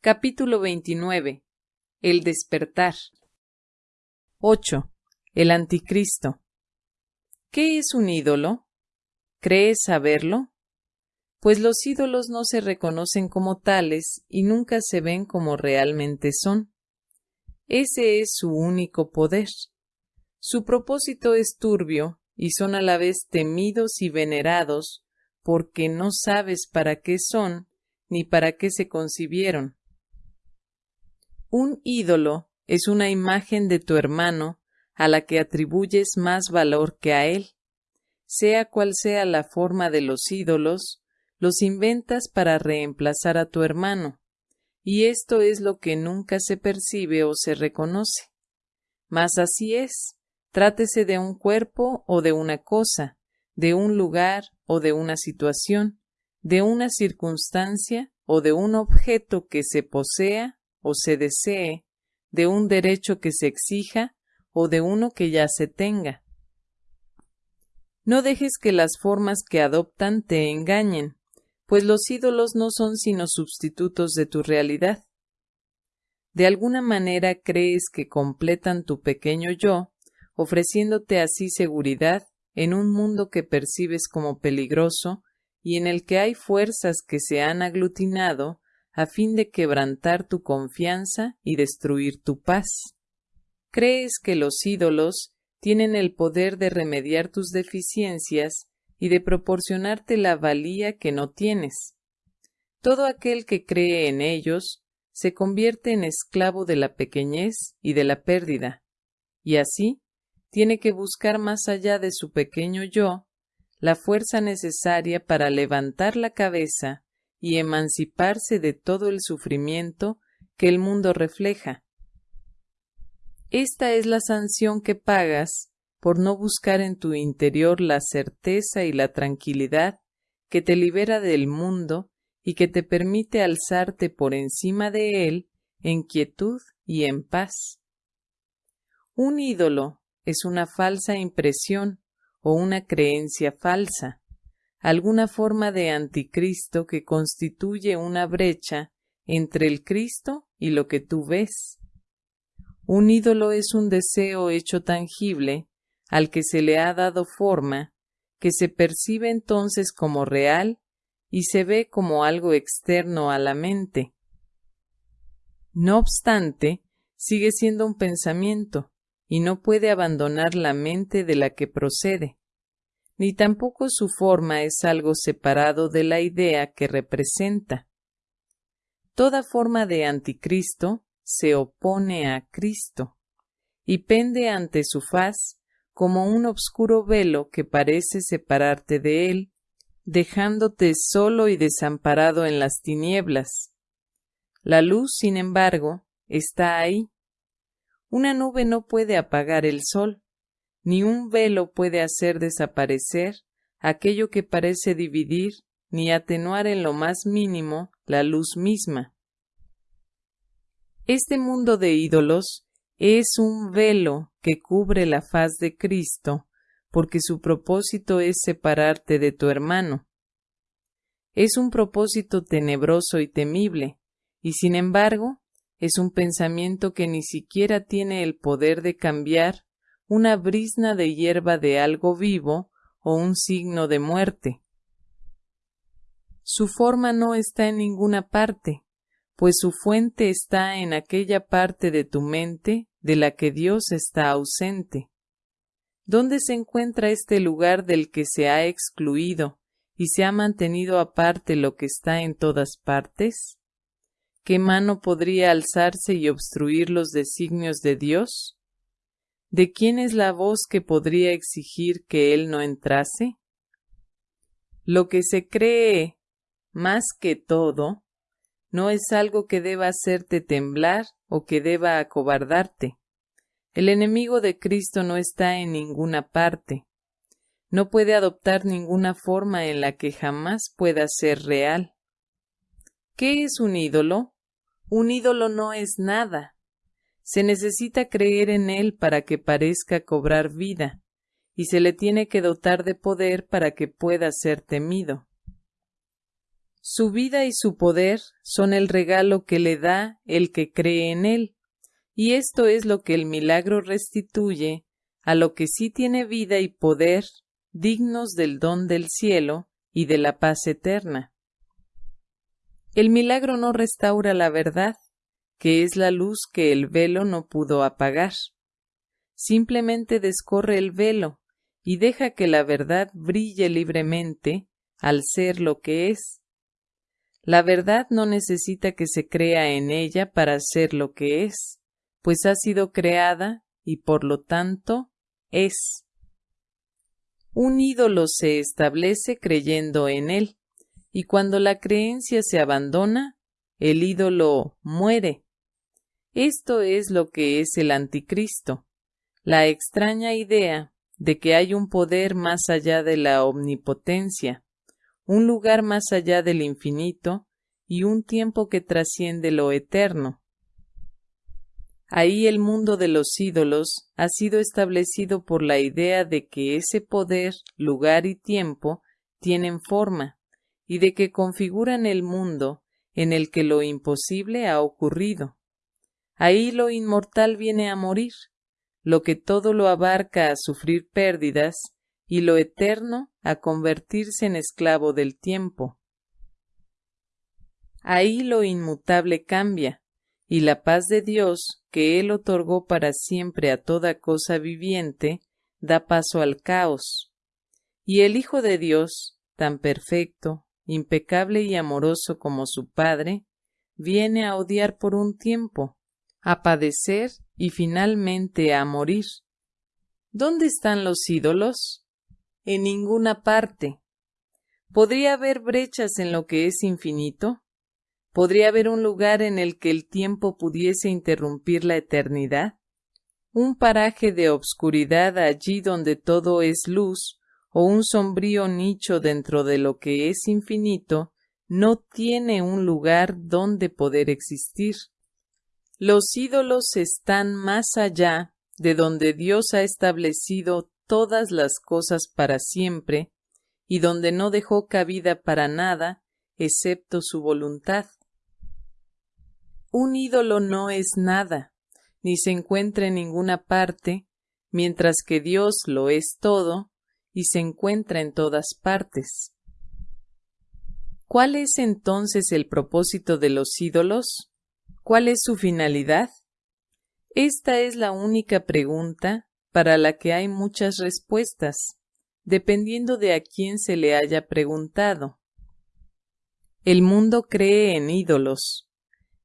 Capítulo 29. El despertar. 8. El anticristo. ¿Qué es un ídolo? ¿Crees saberlo? Pues los ídolos no se reconocen como tales y nunca se ven como realmente son. Ese es su único poder. Su propósito es turbio y son a la vez temidos y venerados porque no sabes para qué son ni para qué se concibieron. Un ídolo es una imagen de tu hermano a la que atribuyes más valor que a él. Sea cual sea la forma de los ídolos, los inventas para reemplazar a tu hermano, y esto es lo que nunca se percibe o se reconoce. Mas así es, trátese de un cuerpo o de una cosa, de un lugar o de una situación, de una circunstancia o de un objeto que se posea o se desee, de un derecho que se exija o de uno que ya se tenga. No dejes que las formas que adoptan te engañen, pues los ídolos no son sino sustitutos de tu realidad. De alguna manera crees que completan tu pequeño yo, ofreciéndote así seguridad en un mundo que percibes como peligroso y en el que hay fuerzas que se han aglutinado a fin de quebrantar tu confianza y destruir tu paz. Crees que los ídolos tienen el poder de remediar tus deficiencias y de proporcionarte la valía que no tienes. Todo aquel que cree en ellos se convierte en esclavo de la pequeñez y de la pérdida, y así tiene que buscar más allá de su pequeño yo la fuerza necesaria para levantar la cabeza y emanciparse de todo el sufrimiento que el mundo refleja. Esta es la sanción que pagas por no buscar en tu interior la certeza y la tranquilidad que te libera del mundo y que te permite alzarte por encima de él en quietud y en paz. Un ídolo es una falsa impresión o una creencia falsa, alguna forma de anticristo que constituye una brecha entre el Cristo y lo que tú ves. Un ídolo es un deseo hecho tangible al que se le ha dado forma, que se percibe entonces como real y se ve como algo externo a la mente. No obstante, sigue siendo un pensamiento y no puede abandonar la mente de la que procede, ni tampoco su forma es algo separado de la idea que representa. Toda forma de anticristo se opone a Cristo y pende ante su faz como un obscuro velo que parece separarte de él, dejándote solo y desamparado en las tinieblas. La luz, sin embargo, está ahí. Una nube no puede apagar el sol, ni un velo puede hacer desaparecer aquello que parece dividir ni atenuar en lo más mínimo la luz misma. Este mundo de ídolos es un velo que cubre la faz de Cristo, porque su propósito es separarte de tu hermano. Es un propósito tenebroso y temible, y sin embargo es un pensamiento que ni siquiera tiene el poder de cambiar una brisna de hierba de algo vivo o un signo de muerte. Su forma no está en ninguna parte, pues su fuente está en aquella parte de tu mente de la que Dios está ausente. ¿Dónde se encuentra este lugar del que se ha excluido y se ha mantenido aparte lo que está en todas partes? ¿Qué mano podría alzarse y obstruir los designios de Dios? ¿De quién es la voz que podría exigir que Él no entrase? Lo que se cree más que todo no es algo que deba hacerte temblar o que deba acobardarte. El enemigo de Cristo no está en ninguna parte. No puede adoptar ninguna forma en la que jamás pueda ser real. ¿Qué es un ídolo? Un ídolo no es nada. Se necesita creer en él para que parezca cobrar vida, y se le tiene que dotar de poder para que pueda ser temido. Su vida y su poder son el regalo que le da el que cree en él, y esto es lo que el milagro restituye a lo que sí tiene vida y poder dignos del don del cielo y de la paz eterna. El milagro no restaura la verdad, que es la luz que el velo no pudo apagar. Simplemente descorre el velo y deja que la verdad brille libremente al ser lo que es. La verdad no necesita que se crea en ella para ser lo que es, pues ha sido creada y por lo tanto es. Un ídolo se establece creyendo en él, y cuando la creencia se abandona, el ídolo muere. Esto es lo que es el anticristo, la extraña idea de que hay un poder más allá de la omnipotencia, un lugar más allá del infinito y un tiempo que trasciende lo eterno, Ahí el mundo de los ídolos ha sido establecido por la idea de que ese poder, lugar y tiempo tienen forma, y de que configuran el mundo en el que lo imposible ha ocurrido. Ahí lo inmortal viene a morir, lo que todo lo abarca a sufrir pérdidas, y lo eterno a convertirse en esclavo del tiempo. Ahí lo inmutable cambia, y la paz de Dios, que Él otorgó para siempre a toda cosa viviente, da paso al caos. Y el Hijo de Dios, tan perfecto, impecable y amoroso como su Padre, viene a odiar por un tiempo, a padecer y finalmente a morir. ¿Dónde están los ídolos? En ninguna parte. ¿Podría haber brechas en lo que es infinito? ¿Podría haber un lugar en el que el tiempo pudiese interrumpir la eternidad? ¿Un paraje de obscuridad allí donde todo es luz, o un sombrío nicho dentro de lo que es infinito, no tiene un lugar donde poder existir? Los ídolos están más allá de donde Dios ha establecido todas las cosas para siempre, y donde no dejó cabida para nada excepto su voluntad. Un ídolo no es nada, ni se encuentra en ninguna parte, mientras que Dios lo es todo y se encuentra en todas partes. ¿Cuál es entonces el propósito de los ídolos? ¿Cuál es su finalidad? Esta es la única pregunta para la que hay muchas respuestas, dependiendo de a quién se le haya preguntado. El mundo cree en ídolos,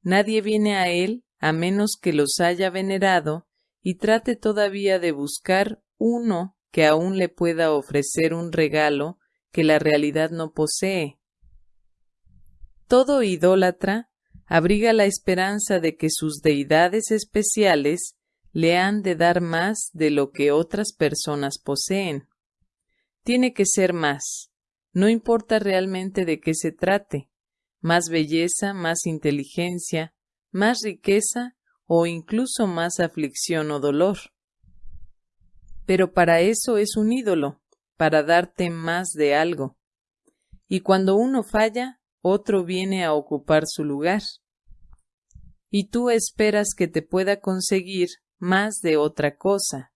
Nadie viene a él a menos que los haya venerado y trate todavía de buscar uno que aún le pueda ofrecer un regalo que la realidad no posee. Todo idólatra abriga la esperanza de que sus deidades especiales le han de dar más de lo que otras personas poseen. Tiene que ser más, no importa realmente de qué se trate, más belleza, más inteligencia, más riqueza o incluso más aflicción o dolor. Pero para eso es un ídolo, para darte más de algo. Y cuando uno falla, otro viene a ocupar su lugar. Y tú esperas que te pueda conseguir más de otra cosa.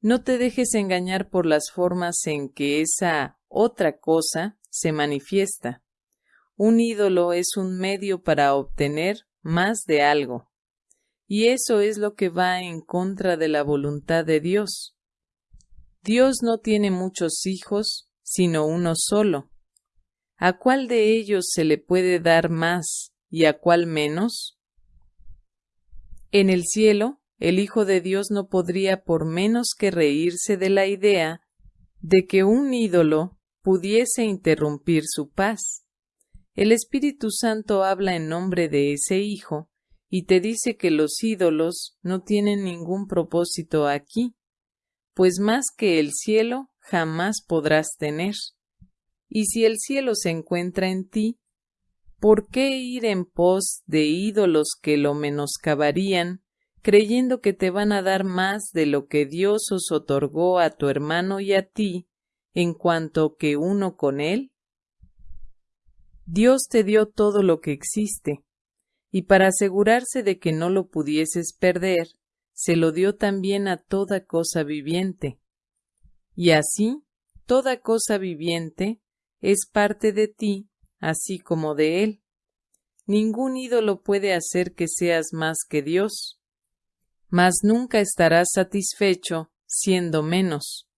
No te dejes engañar por las formas en que esa otra cosa se manifiesta. Un ídolo es un medio para obtener más de algo. Y eso es lo que va en contra de la voluntad de Dios. Dios no tiene muchos hijos, sino uno solo. ¿A cuál de ellos se le puede dar más y a cuál menos? En el cielo, el Hijo de Dios no podría por menos que reírse de la idea de que un ídolo pudiese interrumpir su paz. El Espíritu Santo habla en nombre de ese Hijo y te dice que los ídolos no tienen ningún propósito aquí, pues más que el cielo jamás podrás tener. Y si el cielo se encuentra en ti, ¿por qué ir en pos de ídolos que lo menoscabarían, creyendo que te van a dar más de lo que Dios os otorgó a tu hermano y a ti, en cuanto que uno con él? Dios te dio todo lo que existe, y para asegurarse de que no lo pudieses perder, se lo dio también a toda cosa viviente. Y así, toda cosa viviente es parte de ti, así como de Él. Ningún ídolo puede hacer que seas más que Dios, mas nunca estarás satisfecho siendo menos.